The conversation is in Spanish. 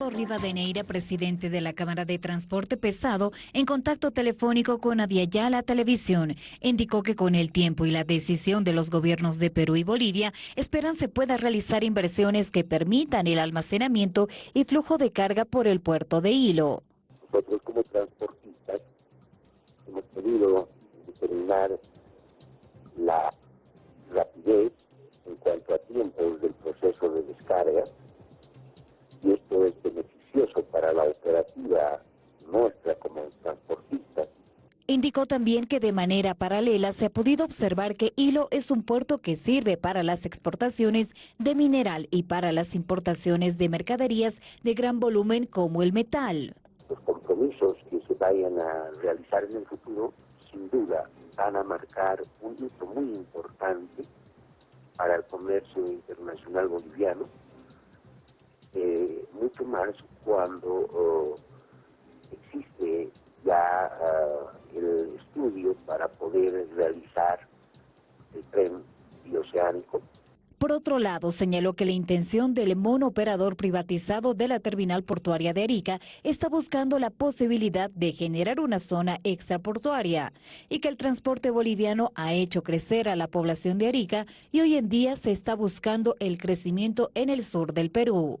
Rivadeneira, presidente de la Cámara de Transporte Pesado, en contacto telefónico con Aviala Televisión, indicó que con el tiempo y la decisión de los gobiernos de Perú y Bolivia, esperan se pueda realizar inversiones que permitan el almacenamiento y flujo de carga por el puerto de Hilo. Nosotros como transportistas hemos podido determinar la rapidez en cuanto a tiempos del proceso de descarga y esto es para la operativa nuestra como transportistas. Indicó también que de manera paralela se ha podido observar que Hilo es un puerto que sirve para las exportaciones de mineral y para las importaciones de mercaderías de gran volumen como el metal. Los compromisos que se vayan a realizar en el futuro, sin duda, van a marcar un hito muy importante para el comercio internacional boliviano eh, mucho más cuando oh, existe ya ah, el estudio para poder realizar el tren bioceánico. Por otro lado, señaló que la intención del monooperador privatizado de la terminal portuaria de Arica está buscando la posibilidad de generar una zona extraportuaria y que el transporte boliviano ha hecho crecer a la población de Arica y hoy en día se está buscando el crecimiento en el sur del Perú.